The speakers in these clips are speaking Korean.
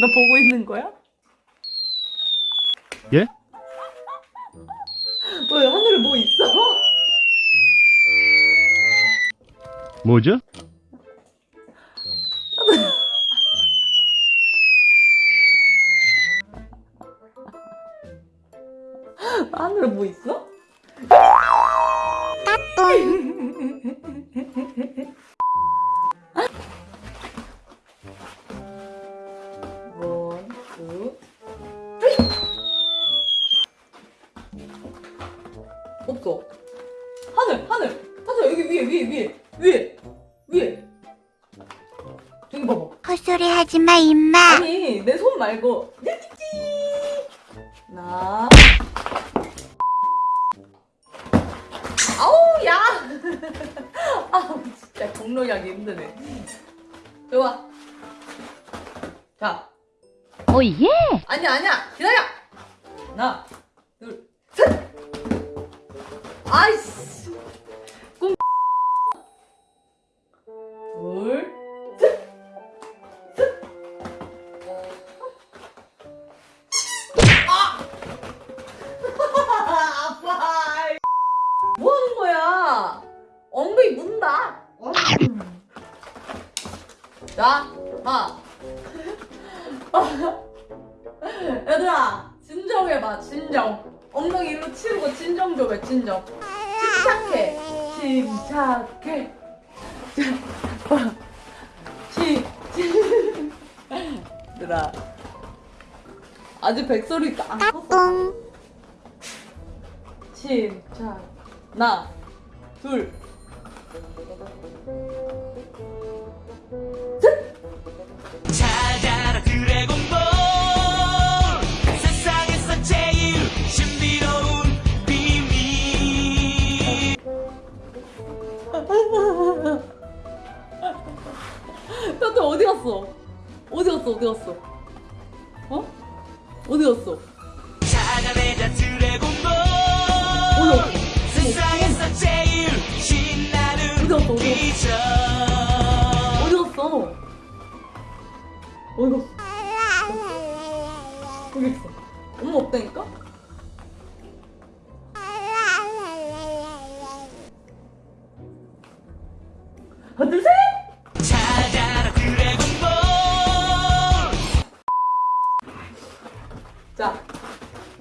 나 보고 있는 거야? 예? 왜 하늘에 뭐 있어? 뭐죠? 하늘에 뭐 있어? 없어. 하늘, 하늘. 하늘 여기 위에, 위에, 위에, 위에, 위에. 저기 봐봐. 헛소리 하지 마, 임마. 아니 내 손 말고 찌찌 나 아우 야 아우 진짜 공로하기 힘드네 좋아 자 오, 예. 아니야 아니야 기다려 하나 아이씨 꿈 둘. 뭐? 엉덩이 문다. 자, 하. 얘들아, 진정해봐, 진정. 엉덩이 일로 치우고 진정 좀 해, 진정. 침착해. 침착해. 침, 침. 얘들아. 아직 백설이 안 컸어. 뿡. 침착 하나 둘찾 나한테 어디 갔어? 어디 갔어? 어디 갔어? 어? 어디 갔어? 갔어? 세상에서 제일 신나는 어디 갔어? 어디 기적 어디 갔어? 어디 갔어? 엄마 없다니까? 드래곤볼 자,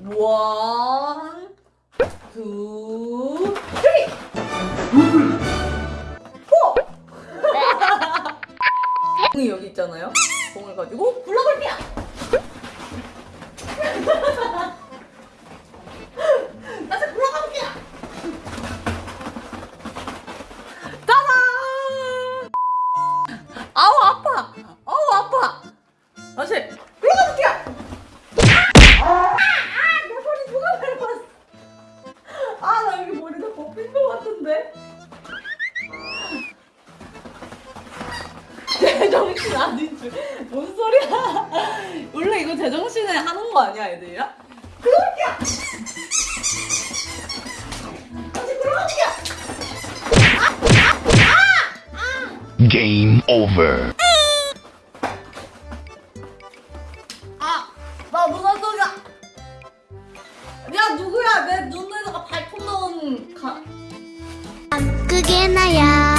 원, 투, 쓰리, 포. 공이 여기 있잖아요. 공을 가지고 굴러볼게요. 것 같은데? 제정신 아닌 줄. 뭔 소리야? 원래 이거 제정신에 하는 거 아니야, 애들이야? 들어갈게요! Game. げなや」